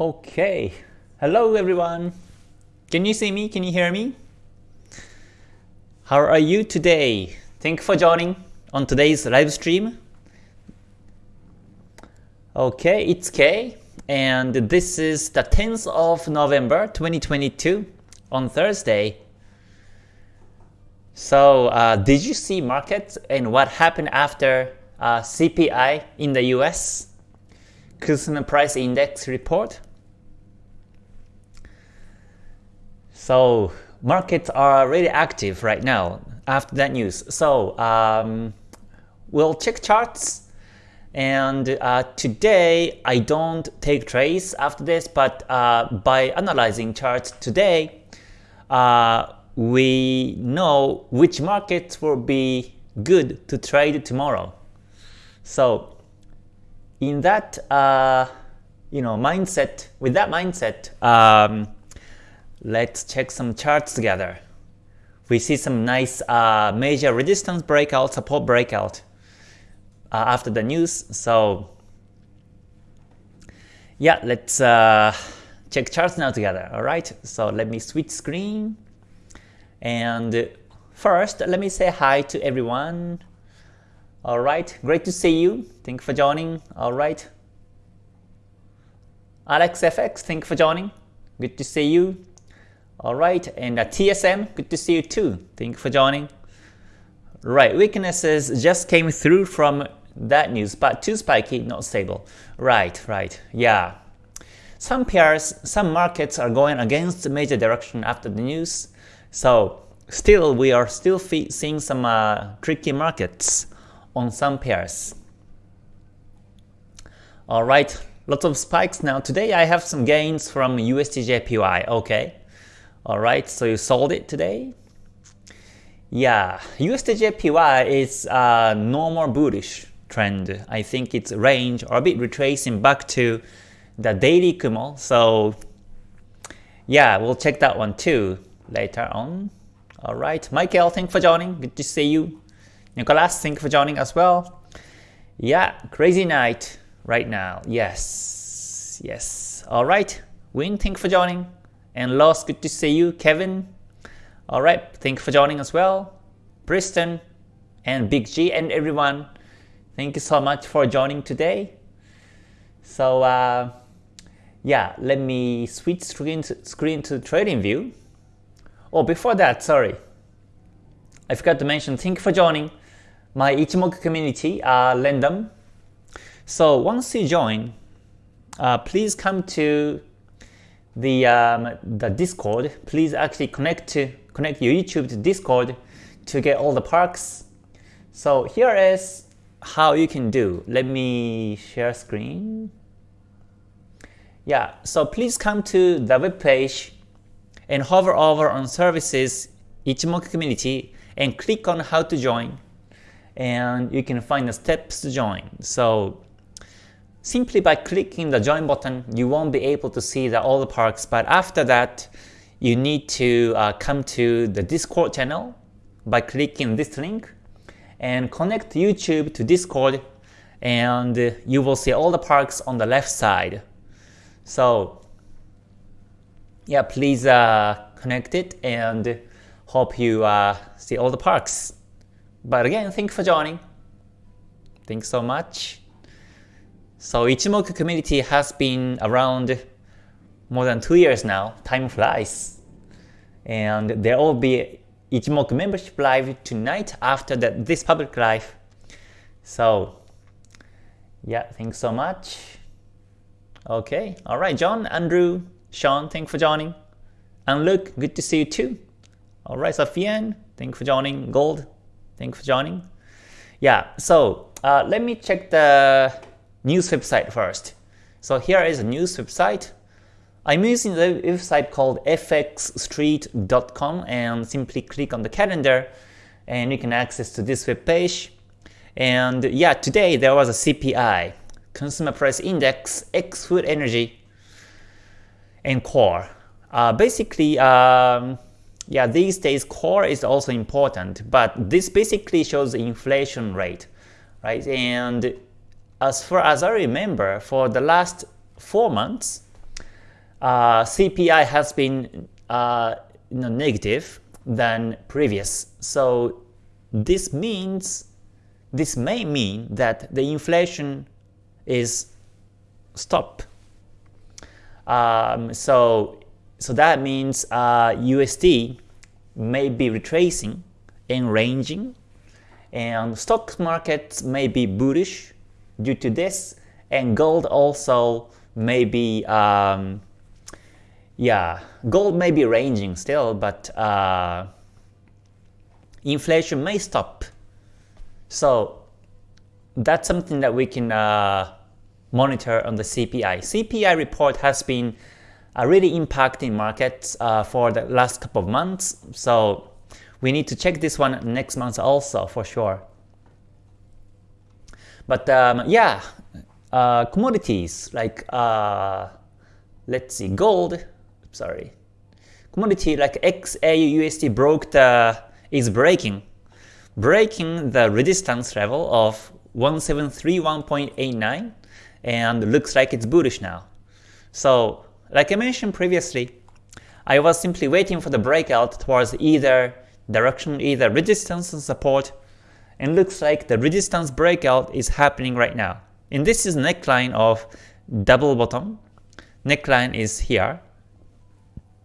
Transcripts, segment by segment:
Okay, hello everyone. Can you see me? Can you hear me? How are you today? Thank you for joining on today's live stream. Okay, it's Kay, and this is the 10th of November 2022 on Thursday. So, uh, did you see markets and what happened after uh, CPI in the US? Consumer Price Index report? So markets are really active right now after that news. So um, we'll check charts. And uh, today I don't take trades after this, but uh, by analyzing charts today, uh, we know which markets will be good to trade tomorrow. So in that uh, you know mindset, with that mindset, um, Let's check some charts together. We see some nice uh, major resistance breakout, support breakout uh, after the news. So yeah, let's uh, check charts now together. All right. So let me switch screen. And first, let me say hi to everyone. All right. Great to see you. Thank you for joining. All right. Alex FX, thank you for joining. Good to see you. Alright, and uh, TSM, good to see you too. Thank you for joining. Right, weaknesses just came through from that news, but too spiky, not stable. Right, right, yeah. Some pairs, some markets are going against the major direction after the news, so still we are still seeing some uh, tricky markets on some pairs. Alright, lots of spikes now. Today I have some gains from USDJPY, okay. Alright, so you sold it today? Yeah, USDJPY is a normal bullish trend. I think it's range or a bit retracing back to the daily Kumo. So yeah, we'll check that one too later on. Alright, Michael, thank you for joining. Good to see you. Nicolas, thank you for joining as well. Yeah, crazy night right now. Yes, yes. Alright, Win, thank you for joining. And Lost, good to see you. Kevin, alright, thank you for joining as well. Briston and Big G and everyone, thank you so much for joining today. So uh, yeah, let me switch screen to, screen to trading view. Oh, before that, sorry. I forgot to mention, thank you for joining my Ichimoku community, uh. So once you join, uh, please come to the um, the Discord, please actually connect to connect your YouTube to Discord to get all the perks. So here is how you can do. Let me share screen. Yeah, so please come to the web page and hover over on services Ichimoku community and click on how to join and you can find the steps to join. So Simply by clicking the join button, you won't be able to see the, all the perks, but after that, you need to uh, come to the Discord channel by clicking this link and connect YouTube to Discord and you will see all the perks on the left side. So yeah, please uh, connect it and hope you uh, see all the perks. But again, thank you for joining. Thanks so much. So Ichimoku community has been around more than two years now. Time flies. And there will be Ichimoku membership live tonight after that this public live. So yeah, thanks so much. Okay, alright, John, Andrew, Sean, thanks for joining. And Luke, good to see you too. Alright, Sofian, thanks for joining. Gold, thanks for joining. Yeah, so uh, let me check the news website first. So here is a news website. I'm using the website called fxstreet.com and simply click on the calendar and you can access to this web page. And yeah, today there was a CPI, Consumer Price Index, X Food Energy, and Core. Uh, basically, um, yeah, these days core is also important, but this basically shows the inflation rate, right? And as far as I remember, for the last four months, uh, CPI has been uh, you know, negative than previous. So this means, this may mean that the inflation is stop. Um, so, so that means uh, USD may be retracing and ranging, and stock markets may be bullish due to this, and gold also may be um, yeah, gold may be ranging still, but uh, inflation may stop. So that's something that we can uh, monitor on the CPI. CPI report has been uh, really impacting markets uh, for the last couple of months, so we need to check this one next month also for sure. But um, yeah, uh, commodities like uh, let's see, gold sorry. Commodity like XAUUSD broke the is breaking, breaking the resistance level of 1731.89 and looks like it's bullish now. So like I mentioned previously, I was simply waiting for the breakout towards either direction, either resistance and support, and looks like the resistance breakout is happening right now. And this is neckline of double bottom. Neckline is here,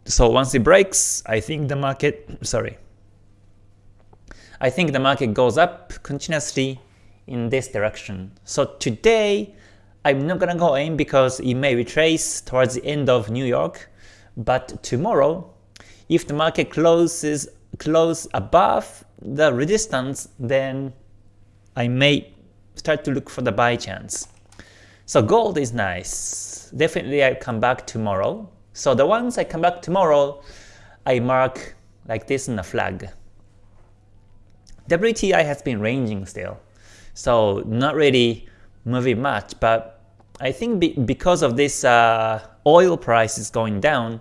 so once it breaks, I think the market, sorry, I think the market goes up continuously in this direction. So today, I'm not gonna go in because it may retrace towards the end of New York, but tomorrow, if the market closes close above the resistance, then I may start to look for the buy chance. So gold is nice. Definitely I come back tomorrow. So the ones I come back tomorrow, I mark like this in a flag. WTI has been ranging still, so not really moving much, but I think be because of this uh, oil is going down,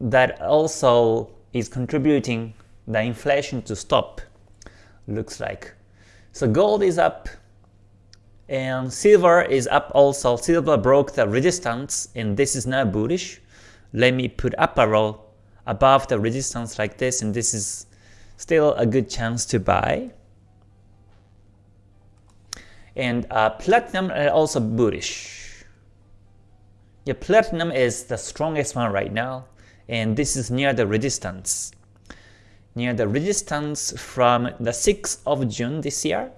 that also is contributing the inflation to stop, looks like. So gold is up, and silver is up also. Silver broke the resistance, and this is now bullish let me put up arrow above the resistance like this and this is still a good chance to buy. And uh, platinum are also bullish. Yeah, platinum is the strongest one right now and this is near the resistance. Near the resistance from the 6th of June this year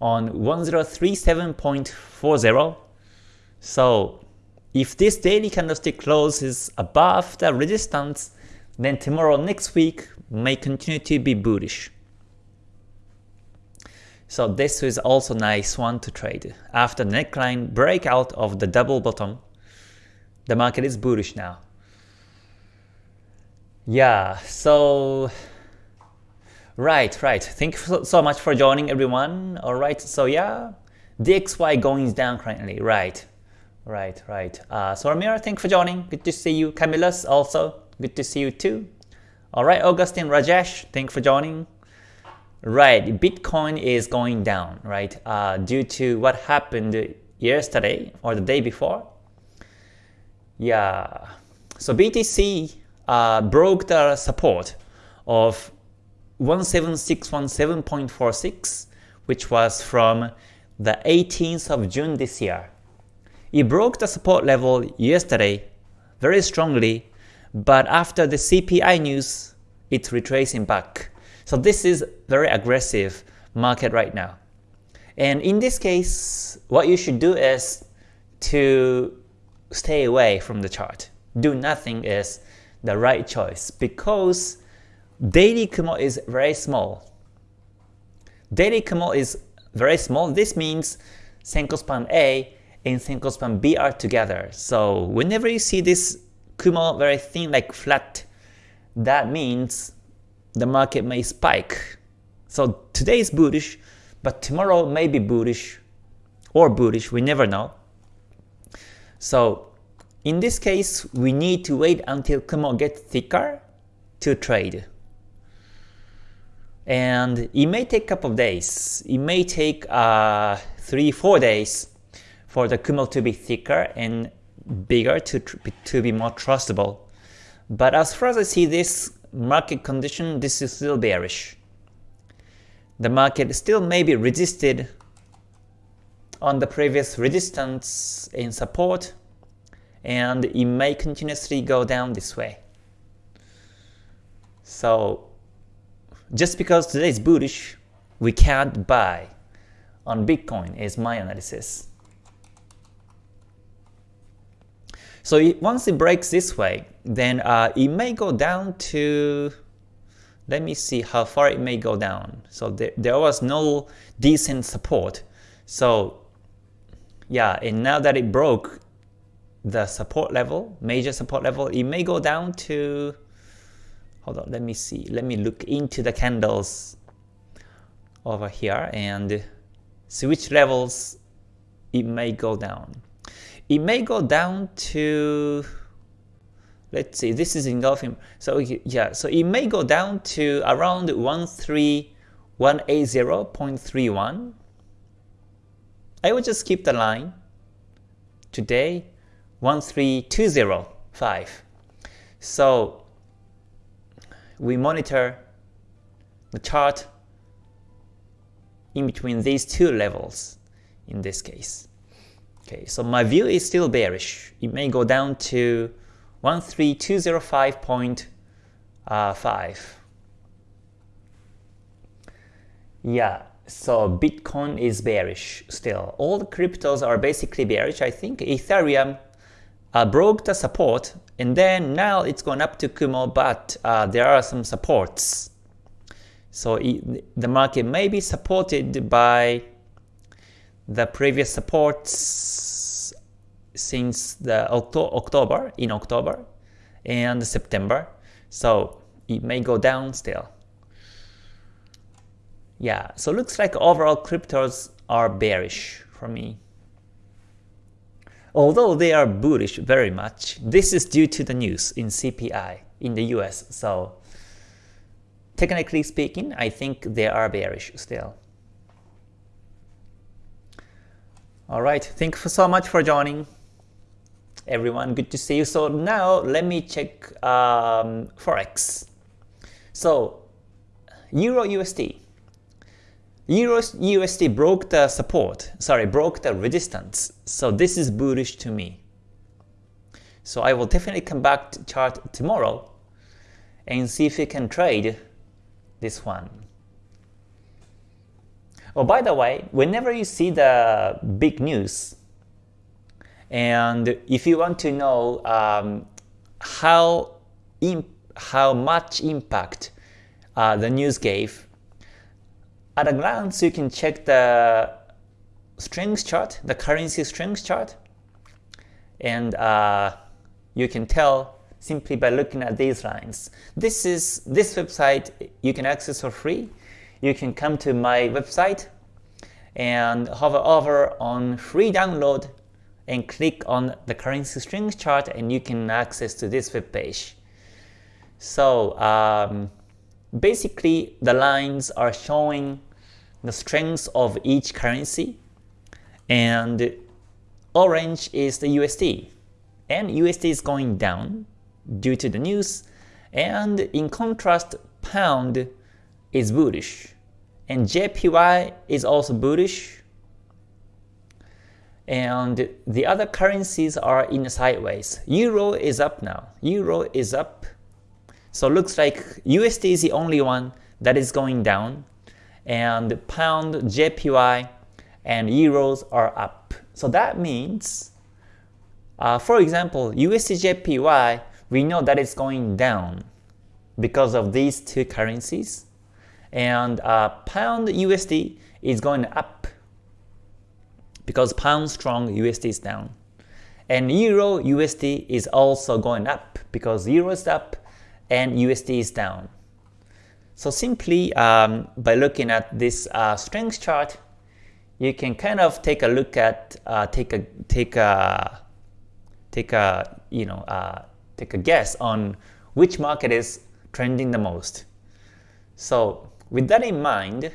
on 1037.40. So if this daily candlestick closes above the resistance, then tomorrow next week may continue to be bullish. So this is also nice one to trade. After neckline breakout of the double bottom, the market is bullish now. Yeah, so right, right. Thank you so much for joining everyone. All right, so yeah, DXY going down currently, right. Right, right. Uh, so Ramiro, thanks for joining. Good to see you. Camillus also, good to see you too. Alright, Augustine Rajesh, thanks for joining. Right, Bitcoin is going down, right, uh, due to what happened yesterday or the day before. Yeah, so BTC uh, broke the support of 17617.46, which was from the 18th of June this year. It broke the support level yesterday very strongly, but after the CPI news, it's retracing back. So this is very aggressive market right now. And in this case, what you should do is to stay away from the chart. Do nothing is the right choice because daily Kumo is very small. Daily Kumo is very small. This means Senkou span A and Senkou span B are together. So whenever you see this Kumo very thin like flat, that means the market may spike. So today is bullish, but tomorrow may be bullish or bullish, we never know. So in this case, we need to wait until Kumo gets thicker to trade. And it may take a couple of days. It may take uh, 3-4 days for the Kumo to be thicker and bigger to, to be more trustable. But as far as I see this market condition, this is still bearish. The market still may be resisted on the previous resistance in support and it may continuously go down this way. So just because today is bullish, we can't buy on Bitcoin is my analysis. So it, once it breaks this way, then uh, it may go down to, let me see how far it may go down. So there, there was no decent support. So yeah, and now that it broke the support level, major support level, it may go down to, hold on, let me see, let me look into the candles over here and switch levels it may go down. It may go down to let's see this is engulfing so yeah so it may go down to around 13180.31 I will just keep the line today 13205 so we monitor the chart in between these two levels in this case. Okay, so my view is still bearish. It may go down to 13205.5. Uh, yeah, so Bitcoin is bearish still. All the cryptos are basically bearish. I think Ethereum uh, broke the support and then now it's gone up to Kumo, but uh, there are some supports so it, the market may be supported by the previous supports since the October, in October and September. So it may go down still. Yeah, so looks like overall cryptos are bearish for me. Although they are bullish very much, this is due to the news in CPI in the US. So Technically speaking, I think they are bearish still. Alright, thank you so much for joining. Everyone, good to see you. So now let me check um, Forex. So Euro USD. USD broke the support, sorry, broke the resistance. So this is bullish to me. So I will definitely come back to chart tomorrow and see if we can trade this one. Oh, by the way, whenever you see the big news, and if you want to know um, how how much impact uh, the news gave, at a glance you can check the strings chart, the currency strings chart, and uh, you can tell simply by looking at these lines. This is this website you can access for free. You can come to my website and hover over on free download and click on the currency strings chart and you can access to this web page. So um, basically the lines are showing the strength of each currency and orange is the USD and USD is going down due to the news, and in contrast, pound is bullish, and JPY is also bullish, and the other currencies are in sideways. Euro is up now. Euro is up. So looks like USD is the only one that is going down, and pound, JPY, and euros are up. So that means, uh, for example, USD-JPY we know that it's going down because of these two currencies. And uh, pound USD is going up because pound strong USD is down. And euro USD is also going up because euro is up and USD is down. So simply um, by looking at this uh, strength chart, you can kind of take a look at uh, take a take a take a you know uh, take a guess on which market is trending the most. So with that in mind,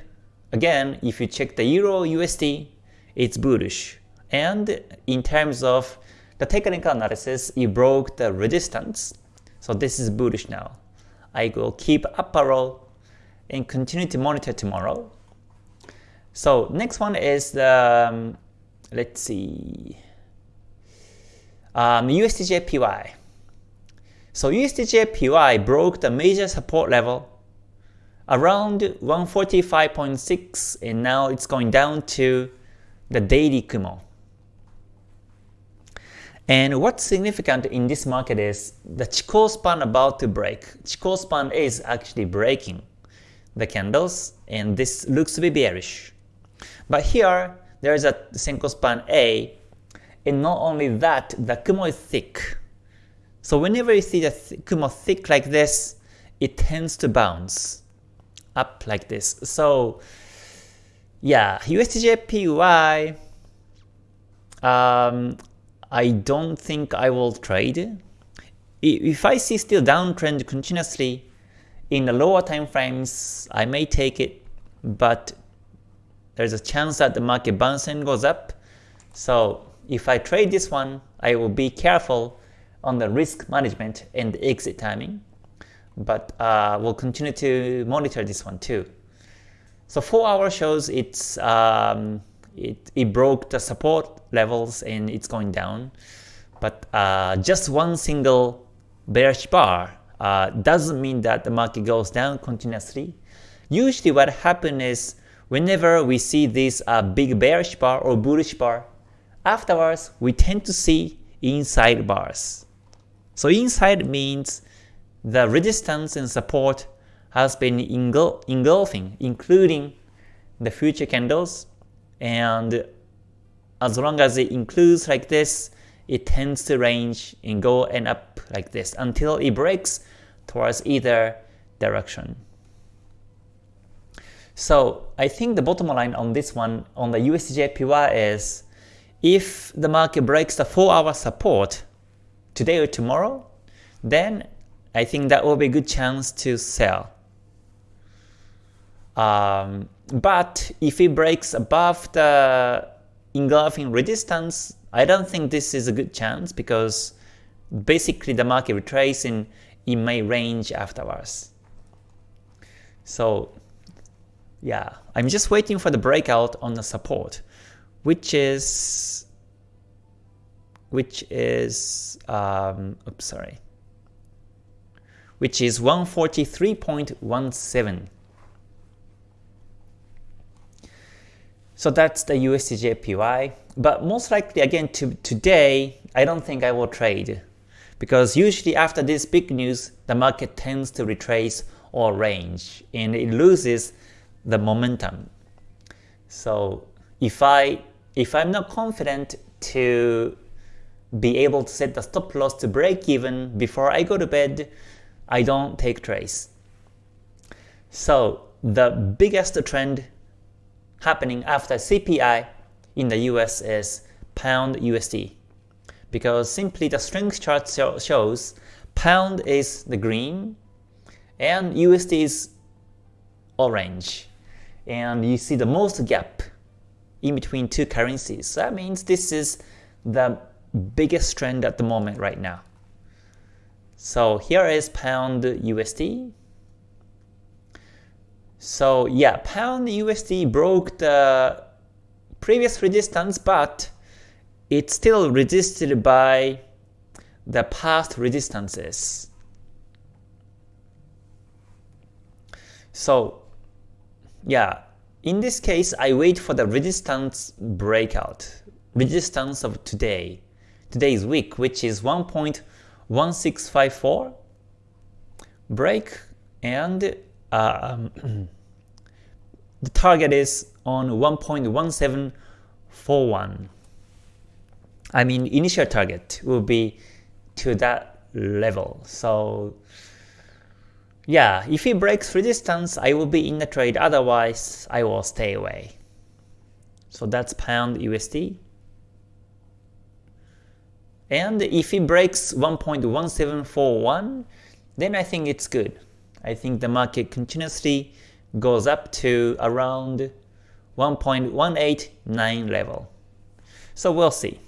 again, if you check the Euro USD, it's bullish. And in terms of the technical analysis, it broke the resistance. So this is bullish now. I will keep up arrow and continue to monitor tomorrow. So next one is the, um, let's see, um, USDJPY. So USDJPY broke the major support level around 145.6 and now it's going down to the daily Kumo. And what's significant in this market is the Chikou span about to break. Chikou span is actually breaking the candles and this looks to be bearish. But here there is a Senkou span A and not only that the Kumo is thick. So whenever you see the th Kumo thick like this, it tends to bounce up like this. So yeah, USDJPY um, I don't think I will trade. If I see still downtrend continuously in the lower time frames, I may take it, but there's a chance that the market bounces and goes up. So if I trade this one, I will be careful on the risk management and the exit timing. But uh, we'll continue to monitor this one too. So 4 hour shows it's um, it, it broke the support levels and it's going down. But uh, just one single bearish bar uh, doesn't mean that the market goes down continuously. Usually what happens is whenever we see this uh, big bearish bar or bullish bar, afterwards we tend to see inside bars. So inside means the resistance and support has been engul engulfing, including the future candles and as long as it includes like this, it tends to range and go and up like this until it breaks towards either direction. So I think the bottom line on this one, on the USDJPY is, if the market breaks the 4 hour support today or tomorrow, then I think that will be a good chance to sell. Um, but if it breaks above the engulfing resistance, I don't think this is a good chance because basically the market retracing it may range afterwards. So yeah, I'm just waiting for the breakout on the support, which is which is um, oops sorry, which is 143.17. So that's the USDJPY. But most likely again to today, I don't think I will trade. Because usually after this big news, the market tends to retrace or range and it loses the momentum. So if I if I'm not confident to be able to set the stop loss to break even before I go to bed, I don't take trades. So the biggest trend happening after CPI in the US is pound USD because simply the strength chart shows pound is the green and USD is orange and you see the most gap in between two currencies. So that means this is the biggest trend at the moment right now. So here is pound USD so yeah, pound USD broke the previous resistance, but it's still resisted by the past resistances. So yeah, in this case, I wait for the resistance breakout, resistance of today, today's week, which is 1.1654 break and uh, the target is on 1.1741. I mean, initial target will be to that level. So yeah, if it breaks resistance, I will be in the trade. Otherwise, I will stay away. So that's pound USD. And if it breaks 1.1741, then I think it's good. I think the market continuously goes up to around 1.189 level. So we'll see.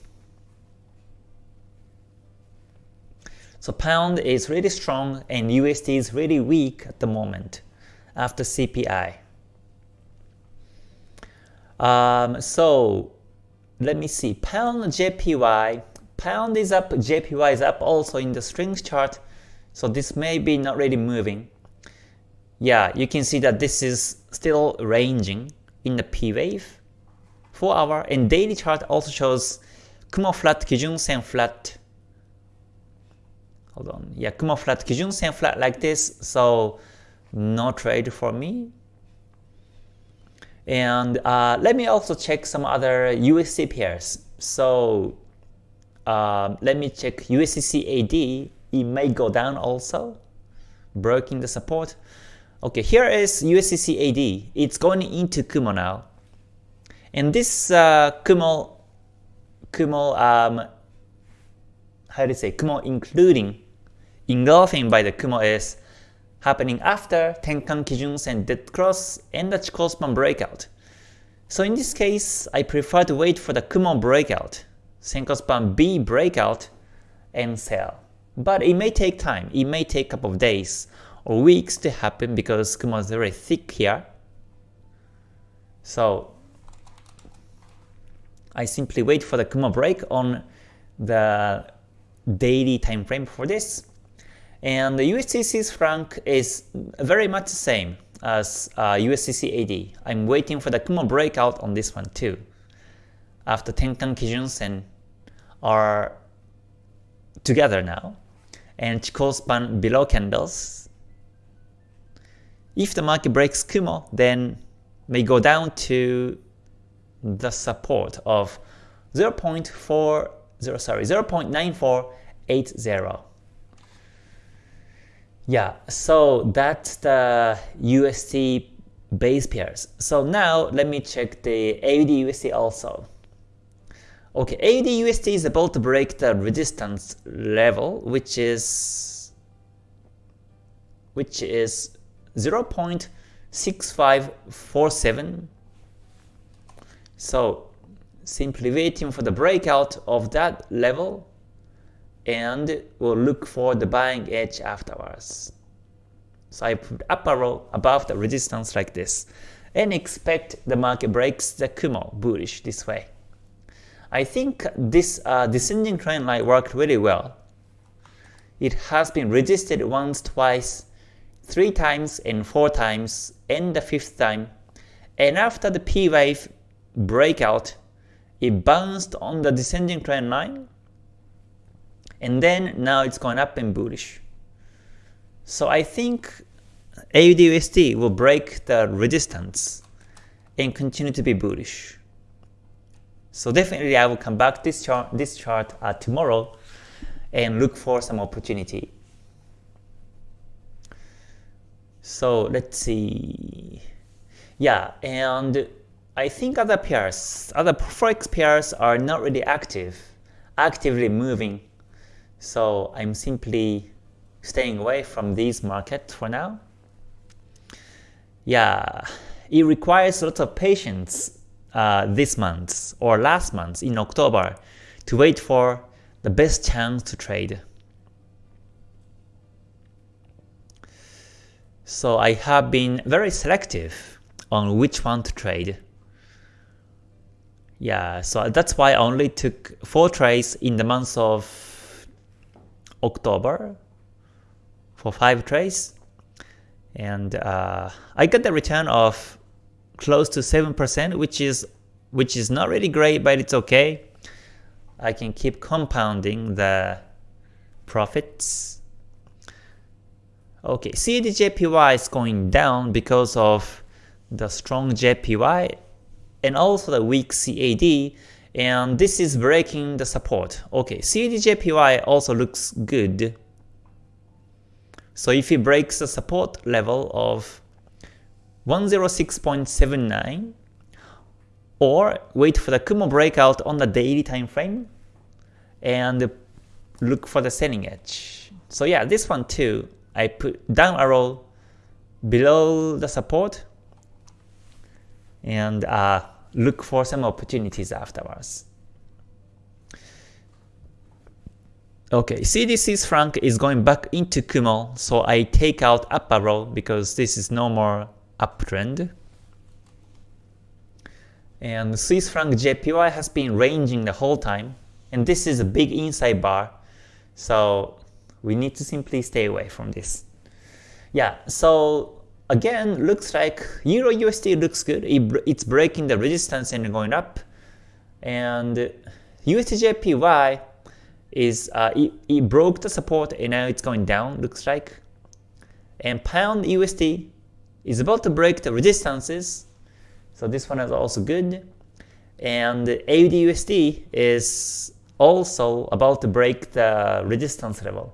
So pound is really strong and USD is really weak at the moment after CPI. Um, so let me see, pound JPY, pound is up, JPY is up also in the strings chart, so this may be not really moving. Yeah, you can see that this is still ranging in the P wave. 4 hour and daily chart also shows Kumo flat, Kijun Sen flat. Hold on, yeah, Kumo flat, Kijun Sen flat like this, so no trade for me. And uh, let me also check some other USD pairs. So uh, let me check USDCAD. It may go down also, breaking the support. Okay, here is USDCAD. It's going into Kumo now. And this uh, Kumo, Kumo, um, how do you say, Kumo including, engulfing by the Kumo is happening after Tenkan Kijun Sen dead cross and the Chikou span breakout. So in this case, I prefer to wait for the Kumo breakout, Senkou span B breakout, and sell. But it may take time, it may take a couple of days weeks to happen because Kumo is very thick here. So I simply wait for the Kumo break on the daily time frame for this and the USD franc is very much the same as uh, USDCAD. I'm waiting for the Kumo breakout on this one too. After Tenkan Kijun Sen are together now, and Chikou span below candles. If the market breaks Kumo, then may go down to the support of 0.40 sorry 0.9480. Yeah, so that's the USD base pairs. So now let me check the AUD USD also. Okay, AUD USD is about to break the resistance level, which is which is 0.6547. So simply waiting for the breakout of that level and we'll look for the buying edge afterwards. So I put up arrow above the resistance like this and expect the market breaks the Kumo bullish this way. I think this uh, descending trend line worked really well. It has been resisted once, twice, three times, and four times, and the fifth time. And after the P wave breakout, it bounced on the descending trend line and then now it's going up and bullish. So I think AUDUSD will break the resistance and continue to be bullish. So definitely I will come back this chart this chart uh, tomorrow and look for some opportunity. So let's see. Yeah, and I think other pairs, other forex pairs are not really active, actively moving so I'm simply staying away from these markets for now. Yeah, it requires a lot of patience uh, this month or last month in October to wait for the best chance to trade. So I have been very selective on which one to trade. Yeah, so that's why I only took 4 trades in the month of October for 5 trades and uh, I got the return of close to 7% which is which is not really great but it's okay. I can keep compounding the profits. Okay, CAD is going down because of the strong JPY and also the weak CAD and this is breaking the support. Okay, CADJPY also looks good. So if it breaks the support level of 106.79 or wait for the Kumo breakout on the daily time frame and look for the selling edge. So yeah, this one too, I put down arrow below the support and uh, look for some opportunities afterwards. Okay, CDC's franc is going back into Kumo, so I take out up arrow because this is no more uptrend. And Swiss franc JPY has been ranging the whole time, and this is a big inside bar, so we need to simply stay away from this. Yeah, so again, looks like Euro USD looks good. It's breaking the resistance and going up, and USD is uh, it, it broke the support and now it's going down looks like. And pound USD is about to break the resistances. So this one is also good. And AUD USD is also about to break the resistance level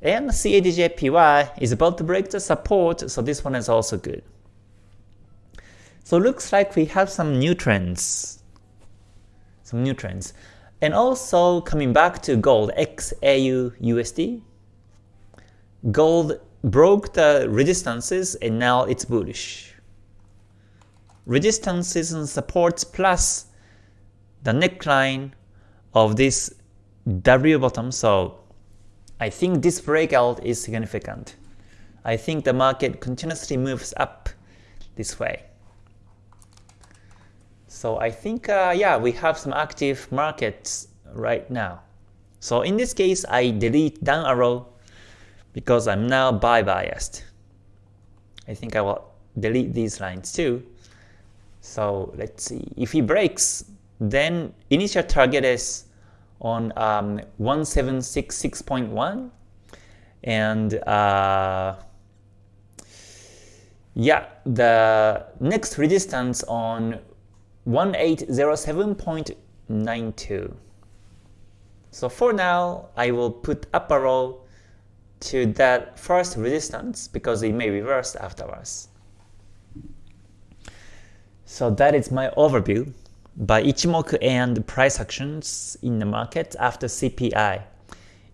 and CADJPY is about to break the support so this one is also good. So looks like we have some new trends. Some new trends. And also coming back to gold, XAU USD, gold broke the resistances and now it's bullish. Resistances and supports plus the neckline of this W bottom, so I think this breakout is significant. I think the market continuously moves up this way. So I think, uh, yeah, we have some active markets right now. So in this case, I delete down arrow because I'm now buy biased. I think I will delete these lines too. So let's see, if he breaks, then initial target is on um, 1766.1 and uh, yeah, the next resistance on 1807.92. So for now, I will put up arrow to that first resistance because it may reverse afterwards. So that is my overview by Ichimoku and price actions in the market after CPI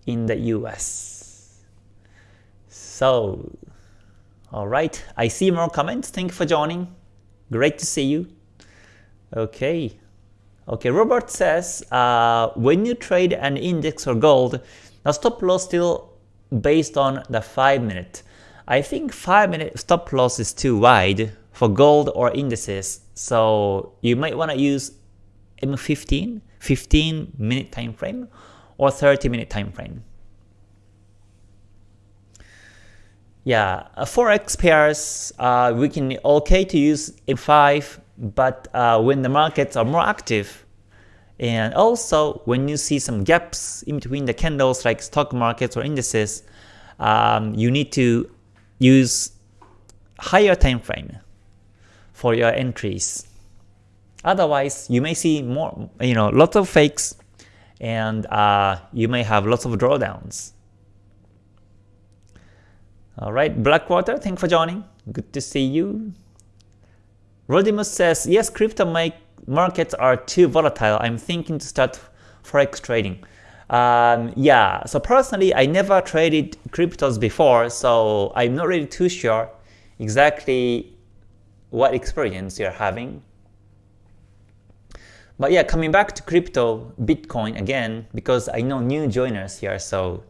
in the US. So, alright, I see more comments. Thank you for joining. Great to see you. Okay. Okay, Robert says, uh, when you trade an index or gold, the stop loss still based on the 5 minute. I think 5 minute stop loss is too wide for gold or indices, so you might want to use M15, 15 minute time frame or 30 minute time frame. Yeah, uh, forex pairs, uh, we can okay to use M5 but uh, when the markets are more active, and also when you see some gaps in between the candles like stock markets or indices, um, you need to use higher time frame for your entries. Otherwise, you may see more, you know, lots of fakes, and uh, you may have lots of drawdowns. Alright, Blackwater, thanks for joining. Good to see you. Rodimus says, yes, crypto make markets are too volatile. I'm thinking to start forex trading. Um, yeah, so personally, I never traded cryptos before, so I'm not really too sure exactly what experience you're having. But yeah, coming back to crypto, Bitcoin again, because I know new joiners here, so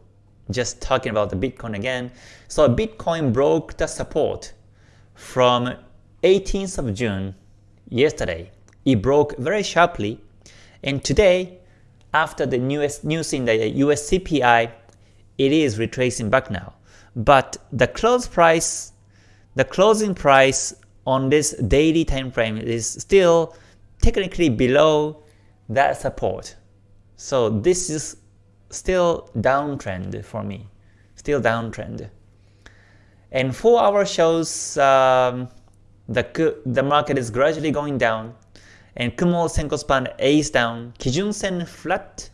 just talking about the Bitcoin again. So Bitcoin broke the support from 18th of June, yesterday, it broke very sharply, and today, after the newest news in the US CPI, it is retracing back now. But the close price, the closing price on this daily time frame is still technically below that support. So this is still downtrend for me, still downtrend. And 4 hour shows um, the, the market is gradually going down, and Kumo Senkou span A is down, Kijun Sen flat,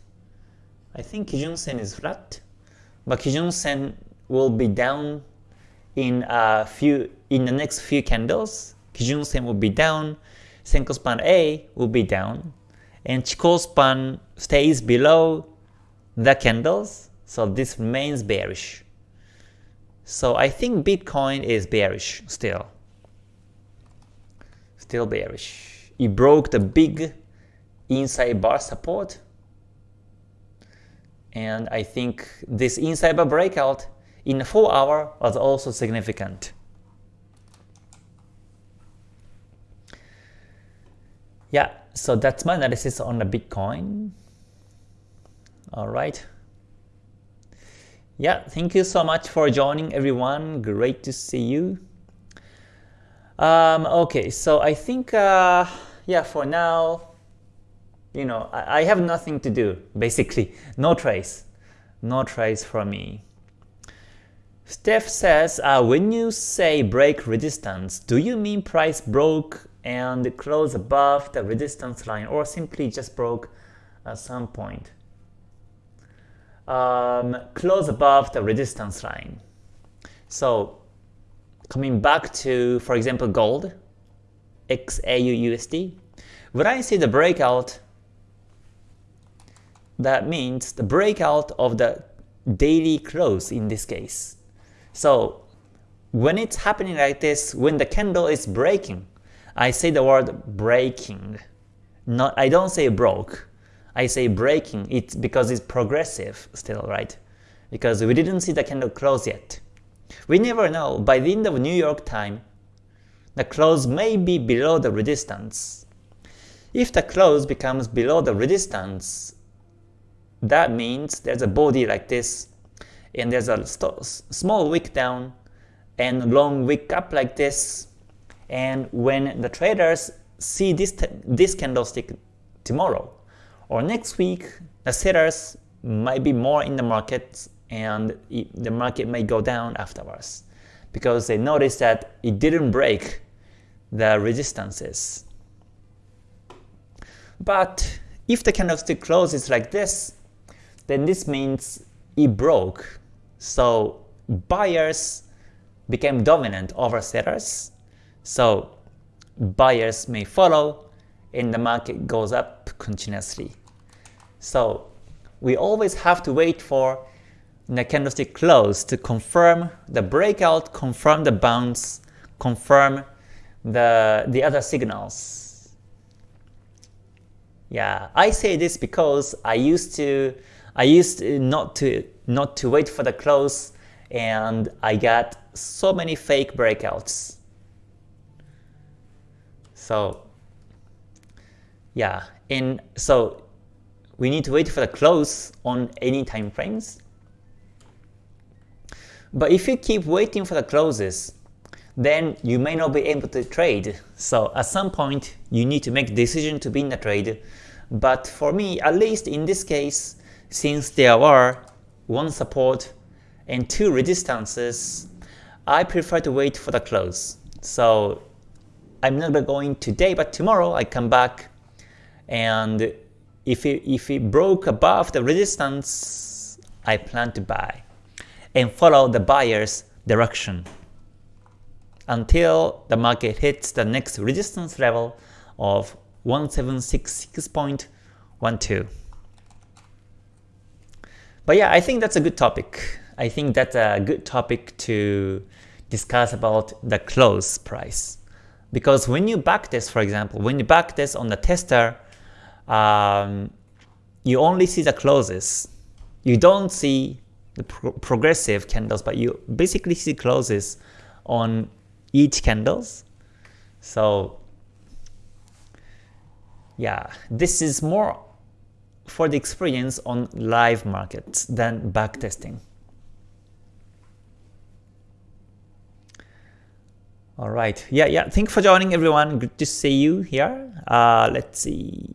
I think Kijun Sen is flat, but Kijun Sen will be down in a few in the next few candles. Kijun Sen will be down, Senkou span A will be down, and Chikou span stays below the candles, so this remains bearish. So I think Bitcoin is bearish still still bearish. It broke the big inside bar support. And I think this inside bar breakout in 4 hour was also significant. Yeah, so that's my analysis on the Bitcoin. Alright. Yeah, thank you so much for joining everyone. Great to see you. Um, okay, so I think, uh, yeah, for now, you know, I, I have nothing to do, basically. No trace. No trace for me. Steph says, uh, when you say break resistance, do you mean price broke and close above the resistance line or simply just broke at some point? Um, close above the resistance line. So coming back to, for example, gold, XAUUSD, when I see the breakout, that means the breakout of the daily close in this case. So when it's happening like this, when the candle is breaking, I say the word breaking. Not I don't say broke. I say breaking It's because it's progressive still, right? Because we didn't see the candle close yet. We never know. By the end of New York time, the close may be below the resistance. If the close becomes below the resistance, that means there's a body like this and there's a small wick down and long wick up like this and when the traders see this, this candlestick tomorrow or next week the sellers might be more in the market and the market may go down afterwards because they notice that it didn't break the resistances. But if the candlestick closes like this, then this means it broke so buyers became dominant over sellers. So buyers may follow and the market goes up continuously. So we always have to wait for the candlestick close to confirm the breakout, confirm the bounce, confirm the, the other signals. Yeah, I say this because I used to I used not to not to wait for the close and I got so many fake breakouts. So yeah, and so we need to wait for the close on any time frames. But if you keep waiting for the closes, then you may not be able to trade. So at some point, you need to make decision to be in the trade. But for me, at least in this case, since there are one support and two resistances, I prefer to wait for the close. So I'm not going today, but tomorrow I come back and if it, if it broke above the resistance, I plan to buy and follow the buyer's direction until the market hits the next resistance level of 1766.12. But yeah, I think that's a good topic. I think that's a good topic to discuss about the close price. Because when you backtest, for example, when you backtest on the tester, um, you only see the closes. You don't see the pro progressive candles, but you basically see closes on each candles. So yeah, this is more for the experience on live markets than backtesting. Alright, yeah, yeah, thanks for joining everyone, good to see you here. Uh, let's see.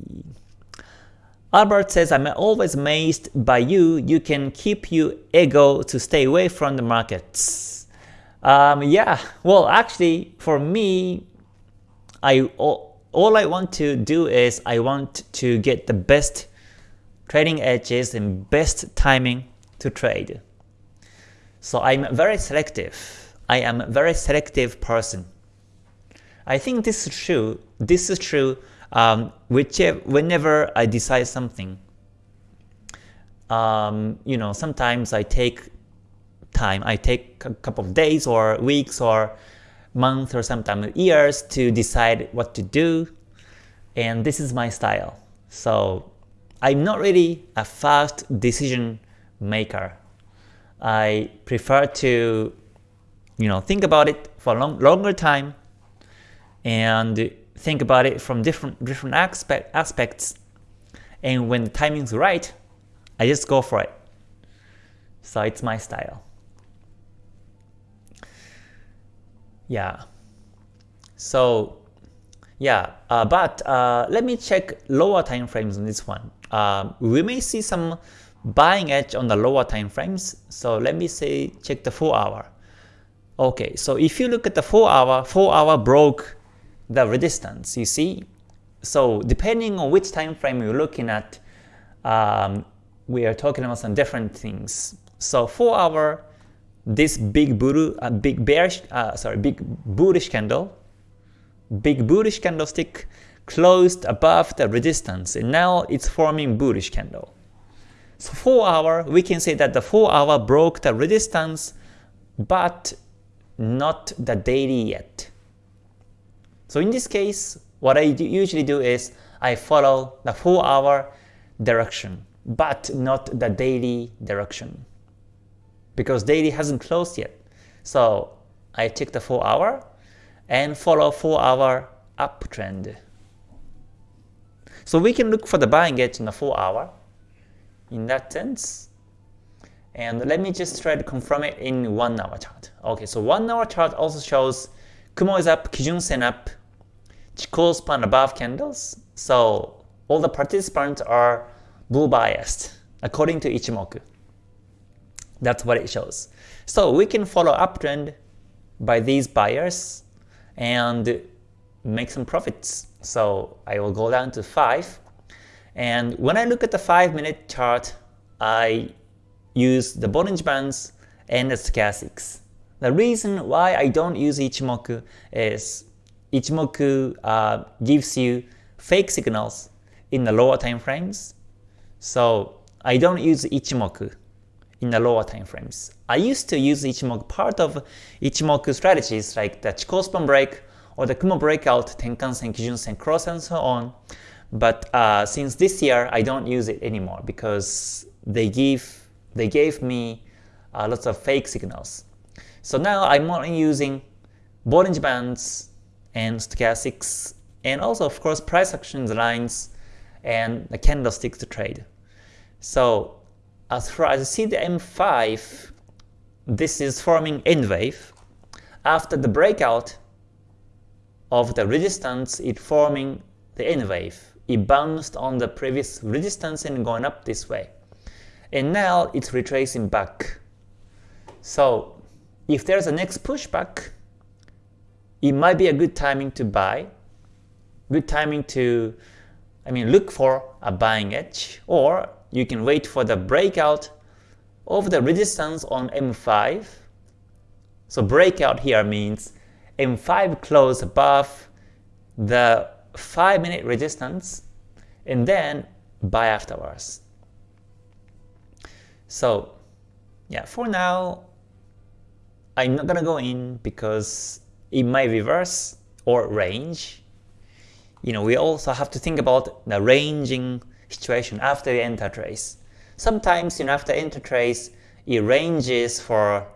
Albert says, I'm always amazed by you, you can keep your ego to stay away from the markets. Um, yeah, well actually for me, I all, all I want to do is I want to get the best trading edges and best timing to trade. So I'm very selective. I am a very selective person. I think this is true. This is true um, whichever, whenever I decide something. Um, you know, sometimes I take time. I take a couple of days or weeks or months or sometimes years to decide what to do. And this is my style. So I'm not really a fast decision maker. I prefer to you know think about it for a long, longer time and think about it from different different aspect, aspects and when the timing's right, I just go for it. So it's my style. Yeah. So yeah, uh, but uh, let me check lower time frames on this one. Uh, we may see some buying edge on the lower time frames. So let me say check the 4 hour. Okay, so if you look at the 4 hour, 4 hour broke the resistance, you see? So depending on which time frame you're looking at, um, we are talking about some different things. So 4 hour, this big bull, uh, big bearish, uh, sorry, big bullish candle big bullish candlestick closed above the resistance and now it's forming bullish candle. So 4 hour, we can say that the 4 hour broke the resistance but not the daily yet. So in this case, what I usually do is I follow the 4 hour direction but not the daily direction because daily hasn't closed yet. So I take the 4 hour and follow 4 hour uptrend. So we can look for the buying edge in the 4 hour in that sense. And let me just try to confirm it in 1 hour chart. Okay, so 1 hour chart also shows Kumo is up, Kijun Sen up, Chikou span above candles. So all the participants are bull biased according to Ichimoku. That's what it shows. So we can follow uptrend by these buyers and make some profits. So I will go down to 5. And when I look at the 5 minute chart, I use the Bollinger Bands and the stochastics. The reason why I don't use Ichimoku is Ichimoku uh, gives you fake signals in the lower time frames. So I don't use Ichimoku in the lower time frames. I used to use Ichimoku part of Ichimoku strategies like the Chikou span break or the Kumo breakout, Tenkan-sen, Kijun-sen, cross and so on. But uh, since this year, I don't use it anymore because they give they gave me uh, lots of fake signals. So now I'm only using Bollinger Bands and stochastics and also of course price action lines and the candlesticks to trade. So as far as I see the M5, this is forming N wave. After the breakout of the resistance, it forming the N wave. It bounced on the previous resistance and going up this way. And now it's retracing back. So if there's a next pushback, it might be a good timing to buy, good timing to I mean look for a buying edge, or you can wait for the breakout of the resistance on M5. So breakout here means M5 close above the 5 minute resistance and then buy afterwards. So yeah, for now, I'm not gonna go in because it might reverse or range. You know, we also have to think about the ranging situation after you enter trace. Sometimes you know, after enter trace, it ranges for a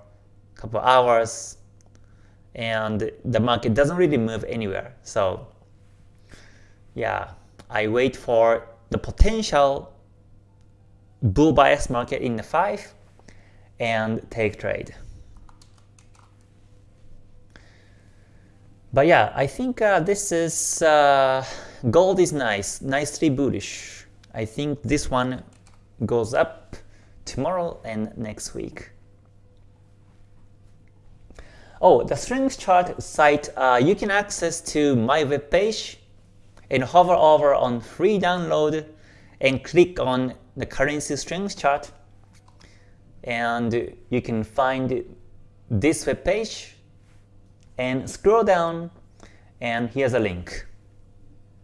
couple hours and the market doesn't really move anywhere. So yeah, I wait for the potential bull bias market in the 5 and take trade. But yeah, I think uh, this is, uh, gold is nice, nicely bullish. I think this one goes up tomorrow and next week. Oh, the strength chart site, uh, you can access to my webpage and hover over on free download and click on the currency strings chart and you can find this webpage and scroll down and here's a link.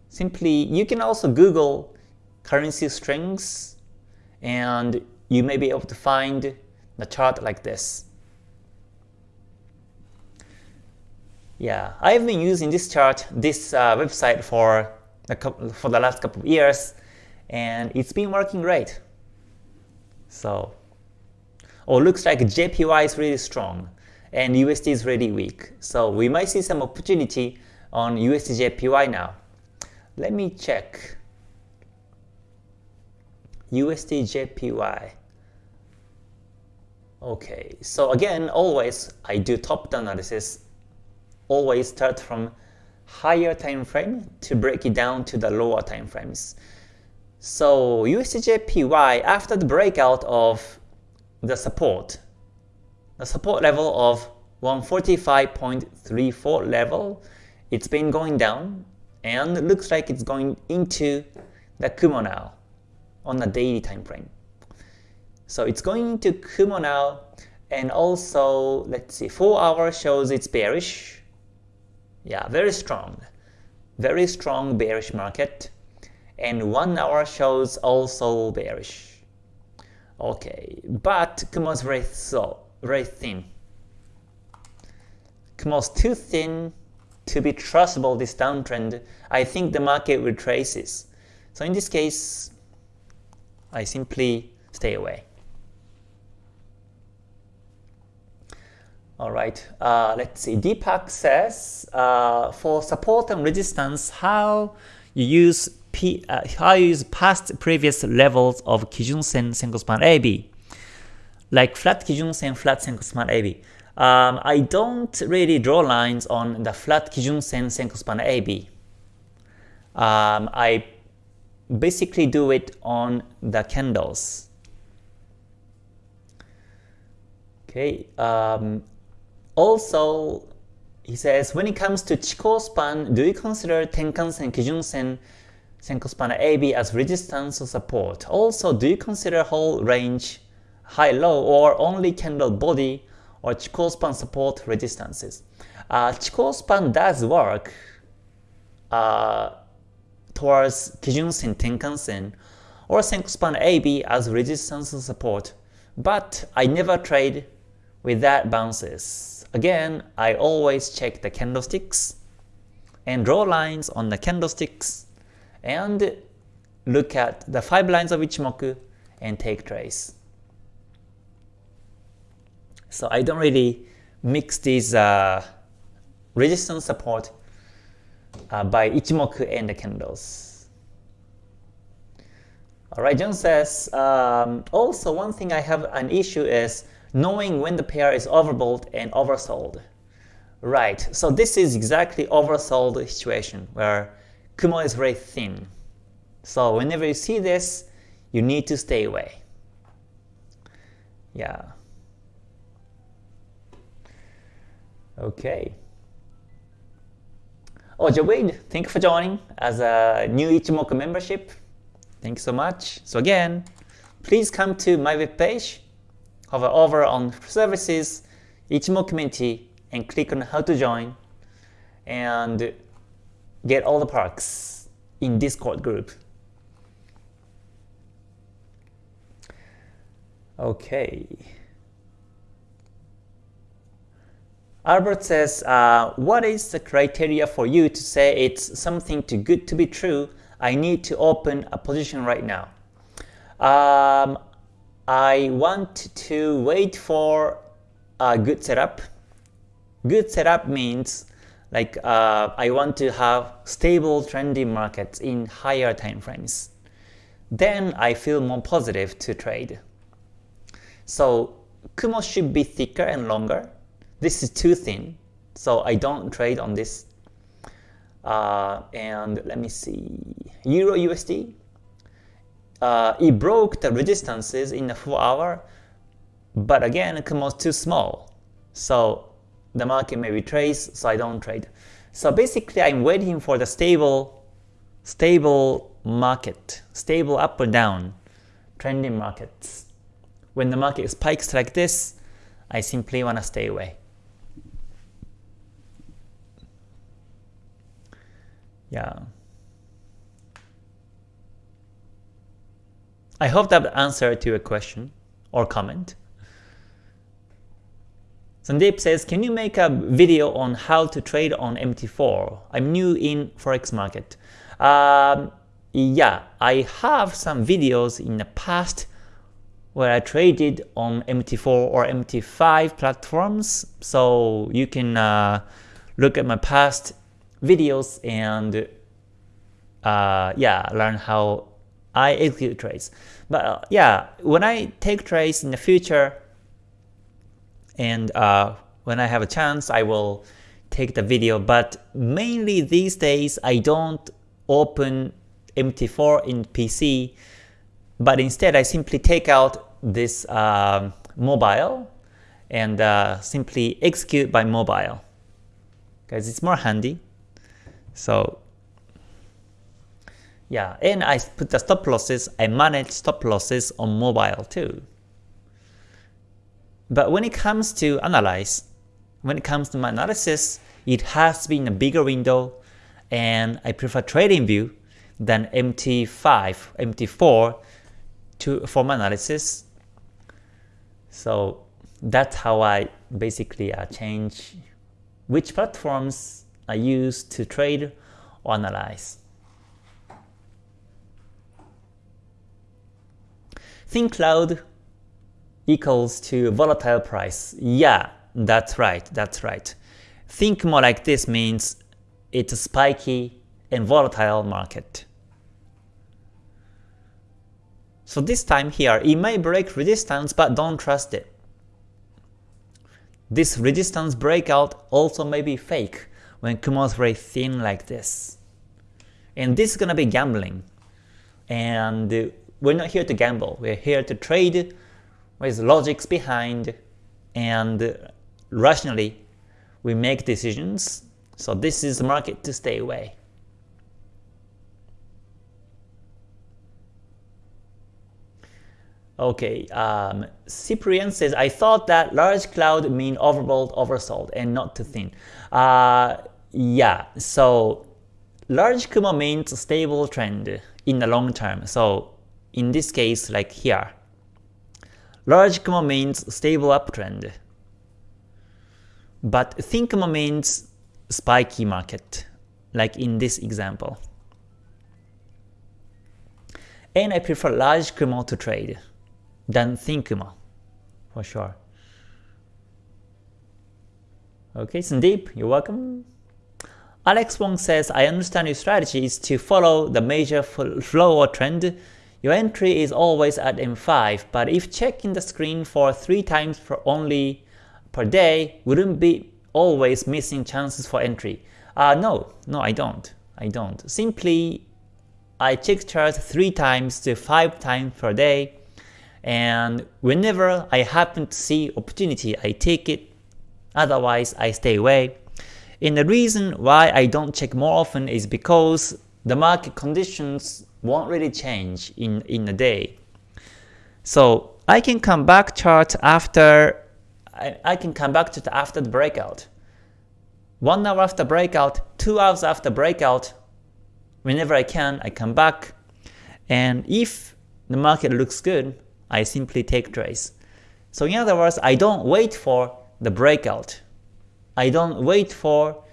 Simply, you can also Google currency strings and you may be able to find the chart like this. Yeah, I've been using this chart, this uh, website for the, for the last couple of years, and it's been working great. So or looks like JPY is really strong and USD is really weak. So we might see some opportunity on USD JPY now. Let me check. USD JPY. Okay, so again, always I do top-down analysis. Always start from higher time frame to break it down to the lower time frames. So USDJPY after the breakout of the support, the support level of 145.34 level, it's been going down and looks like it's going into the Kumo now on the daily time frame. So it's going into Kumo now and also let's see 4 hour shows it's bearish. Yeah, very strong. Very strong bearish market and 1 hour shows also bearish. Okay, but Kumo's very so very thin. Kumo's too thin to be trustable this downtrend. I think the market retraces. So in this case, I simply stay away. Alright, uh, let's see. Deepak says, uh, for support and resistance, how you use P, uh, past previous levels of Kijun-sen Senkou span AB, like flat Kijun-sen, flat Senkou span AB. Um, I don't really draw lines on the flat Kijun-sen Senkou span AB. Um, I basically do it on the candles. Okay. Um, also, he says, when it comes to Chikou span, do you consider Tenkan-sen, Kijun-sen, Senkou span AB as resistance or support? Also, do you consider whole range high-low or only candle body or Chikou span support resistances? Uh, Chikou span does work uh, towards Kijun-sen, Tenkan-sen, or Senkou span AB as resistance and support, but I never trade with that bounces. Again, I always check the candlesticks and draw lines on the candlesticks and look at the 5 lines of Ichimoku and take trace. So I don't really mix these uh, resistance support uh, by Ichimoku and the candles. Alright, John says, um, also one thing I have an issue is knowing when the pair is overbought and oversold. Right, so this is exactly oversold situation where Kumo is very thin. So whenever you see this, you need to stay away. Yeah. Okay. Oh, Jawid, thank you for joining as a new Ichimoku membership. Thank you so much. So again, please come to my webpage, hover over on services, Ichimoku community, and click on how to join and get all the perks in Discord group. Okay. Albert says, uh, what is the criteria for you to say it's something too good to be true? I need to open a position right now. Um, I want to wait for a good setup. Good setup means like uh, I want to have stable trending markets in higher time frames. Then I feel more positive to trade. So Kumo should be thicker and longer this is too thin, so I don't trade on this. Uh, and let me see, Euro USD. Uh, it broke the resistances in the 4 hour, but again, it was too small. So the market may retrace, so I don't trade. So basically, I'm waiting for the stable, stable market, stable up or down, trending markets. When the market spikes like this, I simply want to stay away. Yeah. I hope that answered to your question or comment. Sandeep says, can you make a video on how to trade on MT4? I'm new in Forex market. Um, yeah, I have some videos in the past where I traded on MT4 or MT5 platforms. So you can uh, look at my past videos and uh, yeah, learn how I execute trades. But uh, yeah, when I take trades in the future and uh, when I have a chance, I will take the video. But mainly these days, I don't open MT4 in PC, but instead I simply take out this uh, mobile and uh, simply execute by mobile because it's more handy. So yeah, and I put the stop losses, I manage stop losses on mobile too. But when it comes to analyze, when it comes to my analysis, it has been a bigger window and I prefer TradingView than MT5, MT4 to for my analysis. So that's how I basically uh, change which platforms I use to trade or analyze. Think cloud equals to volatile price. Yeah, that's right, that's right. Thin Kumo like this means it's a spiky and volatile market. So this time here, it may break resistance, but don't trust it. This resistance breakout also may be fake when Kumo is very thin like this. And this is gonna be gambling. And we're not here to gamble, we're here to trade with logics behind and rationally we make decisions. So this is the market to stay away. Okay, um, Cyprian says, I thought that large cloud mean overbought, oversold, and not too thin. Uh, yeah, so large Kumo means stable trend in the long term. So in this case, like here, large Kumo means stable uptrend. But thin Kumo means spiky market, like in this example. And I prefer large Kumo to trade than thin Kumo, for sure. Okay, Sandeep, you're welcome. Alex Wong says, I understand your strategy is to follow the major flow or trend. Your entry is always at M5, but if checking the screen for 3 times for only per day, wouldn't be always missing chances for entry? Uh, no, no I don't. I don't. Simply, I check charts 3 times to 5 times per day, and whenever I happen to see opportunity, I take it, otherwise I stay away. And the reason why I don't check more often is because the market conditions won't really change in, in a day. So I can come back chart after I, I can come back to the after the breakout. One hour after breakout, two hours after breakout, whenever I can, I come back. And if the market looks good, I simply take trades. So in other words, I don't wait for the breakout. I don't wait for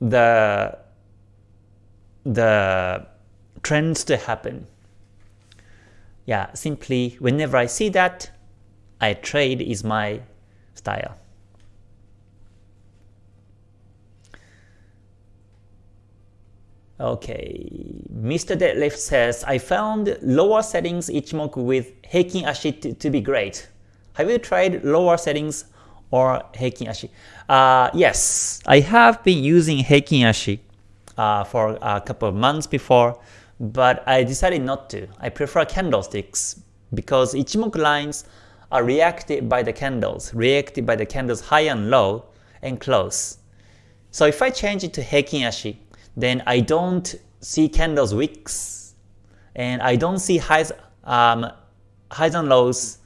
the the trends to happen. Yeah, simply whenever I see that, I trade is my style. Okay, Mr. Deadlift says, I found lower settings Ichimoku with Heikin Ashi to, to be great. Have you tried lower settings or Heikin Ashi? Uh, yes, I have been using Heikin Ashi uh, for a couple of months before, but I decided not to. I prefer candlesticks because Ichimoku lines are reacted by the candles, reacted by the candles high and low and close. So if I change it to Heikin Ashi, then I don't see candles wicks, and I don't see highs, um, highs and lows.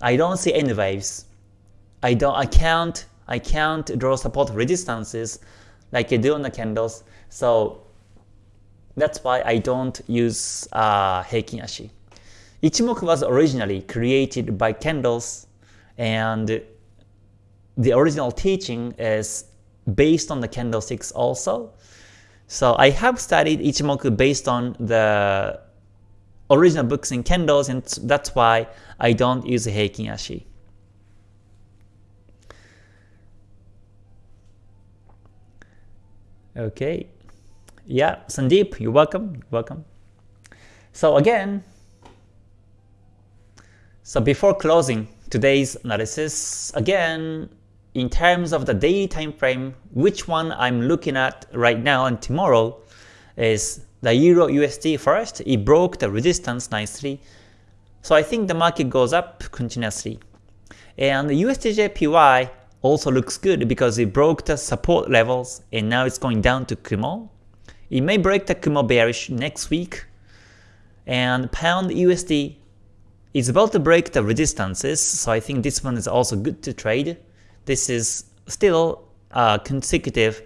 I don't see any waves. I don't. I can't. I can't draw support resistances like I do on the candles. So that's why I don't use uh, Heikin Ashi. Ichimoku was originally created by candles and the original teaching is based on the candlesticks also. So I have studied Ichimoku based on the original books in candles and that's why I don't use Heikin Ashi. Okay. Yeah, Sandeep, you're welcome. You're welcome. So again, so before closing today's analysis, again, in terms of the daily time frame, which one I'm looking at right now and tomorrow is the Euro USD first. It broke the resistance nicely. So I think the market goes up continuously. And the USDJPY also looks good because it broke the support levels and now it's going down to Kumo. It may break the Kumo bearish next week. And Pound USD is about to break the resistances, so I think this one is also good to trade. This is still uh, consecutive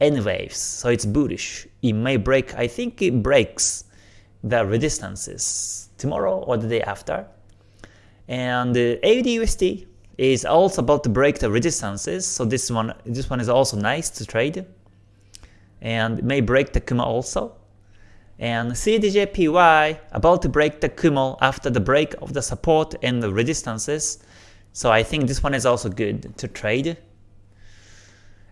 N waves, so it's bullish. It may break, I think it breaks the resistances tomorrow or the day after. And uh, AUDUSD is also about to break the resistances, so this one this one is also nice to trade. And may break the Kumo also. And CADJPY about to break the Kumo after the break of the support and the resistances. So I think this one is also good to trade.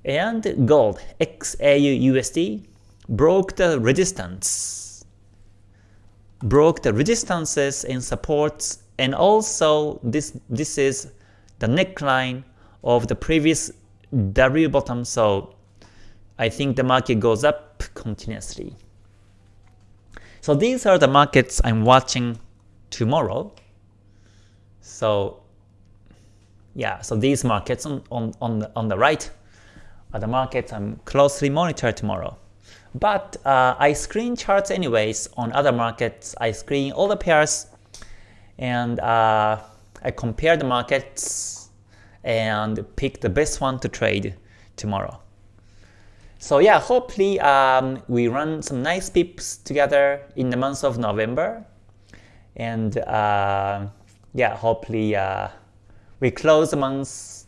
And gold, XAUUSD, broke the resistance. Broke the resistances and supports and also this this is the neckline of the previous W bottom, so I think the market goes up continuously. So these are the markets I'm watching tomorrow. So yeah, so these markets on, on, on, the, on the right are the markets I'm closely monitor tomorrow. But uh, I screen charts anyways on other markets. I screen all the pairs and uh, I compare the markets and pick the best one to trade tomorrow. So yeah, hopefully um, we run some nice pips together in the month of November. And uh, yeah, hopefully uh, we close the month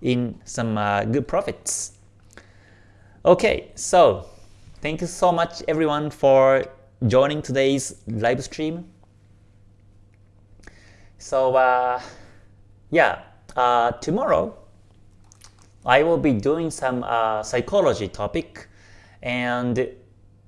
in some uh, good profits. Okay, so thank you so much everyone for joining today's live stream. So uh, yeah, uh, tomorrow I will be doing some uh, psychology topic and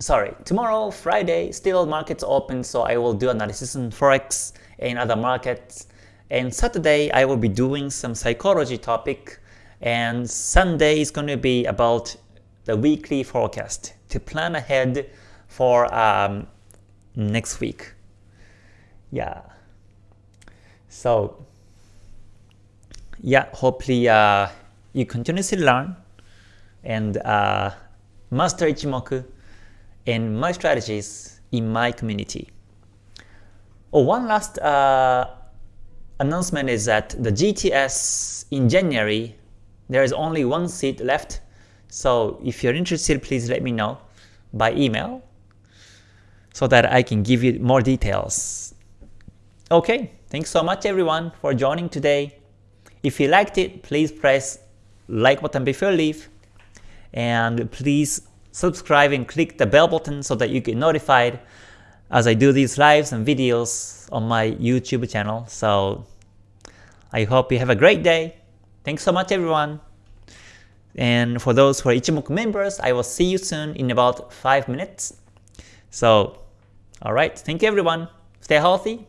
sorry, tomorrow Friday still markets open so I will do analysis in Forex and other markets and Saturday I will be doing some psychology topic and Sunday is going to be about the weekly forecast to plan ahead for um, next week. Yeah. So yeah, hopefully uh, you continuously learn and uh, master Ichimoku and my strategies in my community. Oh, one last uh, announcement is that the GTS in January, there is only one seat left. So if you're interested, please let me know by email so that I can give you more details. Okay, thanks so much everyone for joining today. If you liked it, please press like button before you leave, and please subscribe and click the bell button so that you get notified as I do these lives and videos on my YouTube channel. So I hope you have a great day. Thanks so much everyone. And for those who are Ichimoku members, I will see you soon in about 5 minutes. So, alright, thank you everyone. Stay healthy,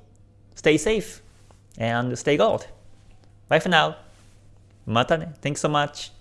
stay safe, and stay gold. Bye for now. Mata ne. Thanks so much.